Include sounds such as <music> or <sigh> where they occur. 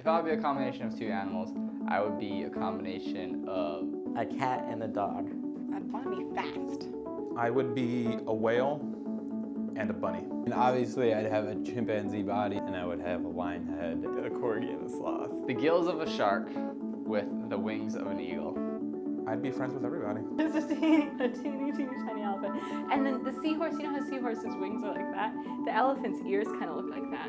If I would be a combination of two animals, I would be a combination of A cat and a dog. I'd want to be fast. I would be a whale and a bunny. And obviously I'd have a chimpanzee body and I would have a lion head, a corgi and a sloth. the gills of a shark with the wings of an eagle. I'd be friends with everybody. <laughs> It's a teeny, a teeny, teeny, tiny elephant. And then the seahorse, you know how seahorses' wings are like that? The elephant's ears kind of look like that.